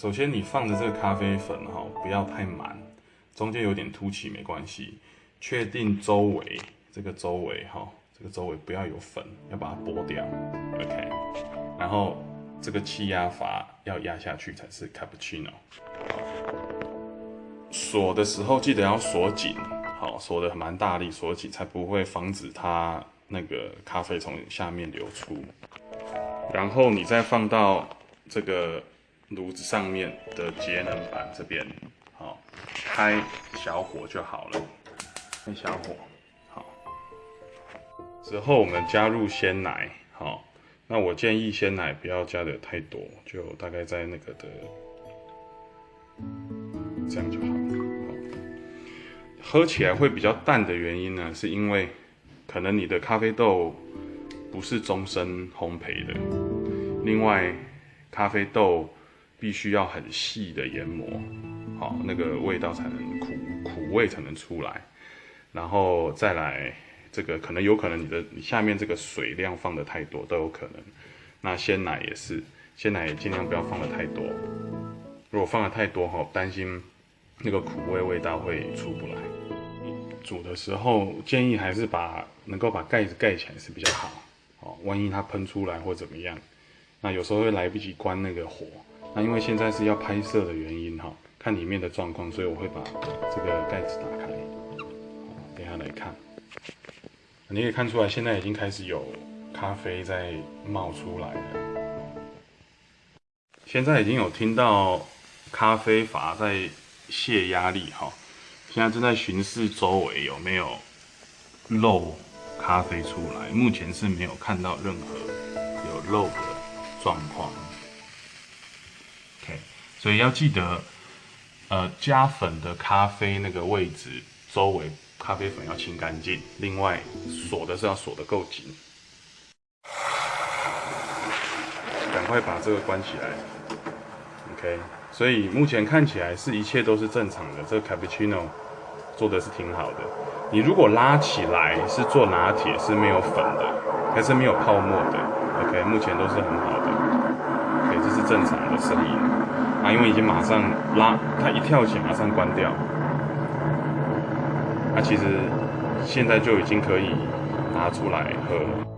首先你放的这个咖啡粉哈，不要太满，中间有点凸起没关系。确定周围这个周围哈，这个周围不要有粉，要把它剥掉。OK，然后这个气压阀要压下去才是 cappuccino。锁的时候记得要锁紧，好，锁的蛮大力，锁紧才不会防止它那个咖啡从下面流出。然后你再放到这个炉子上面的节能板这边，好，开小火就好了，开小火，好。之后我们加入鲜奶，好，那我建议鲜奶不要加的太多，就大概在那个的这样就好了。喝起来会比较淡的原因呢，是因为可能你的咖啡豆。不是终身烘焙的。另外，咖啡豆必须要很细的研磨，好，那个味道才能苦苦味才能出来。然后再来，这个可能有可能你的你下面这个水量放的太多都有可能。那鲜奶也是，鲜奶也尽量不要放的太多。如果放的太多哈，担心那个苦味味道会出不来。煮的时候建议还是把能够把盖子盖起来是比较好。哦，万一它喷出来或怎么样，那有时候会来不及关那个火。那因为现在是要拍摄的原因哈，看里面的状况，所以我会把这个盖子打开。等下来看，你可以看出来，现在已经开始有咖啡在冒出来了。现在已经有听到咖啡阀在泄压力哈，现在正在巡视周围有没有漏。咖啡出来，目前是没有看到任何有漏的状况。所以要记得，呃，加粉的咖啡那个位置周围咖啡粉要清干净。另外，锁的是要锁的够紧。赶快把这个关起来。OK，所以目前看起来是一切都是正常的。这个 cappuccino 做的是挺好的。你如果拉起来是做拿铁是没有粉的，还是没有泡沫的？OK，目前都是很好的正常的声音啊，因为已经马上拉，它一跳起马上关掉，那其实现在就已经可以拿出来喝了。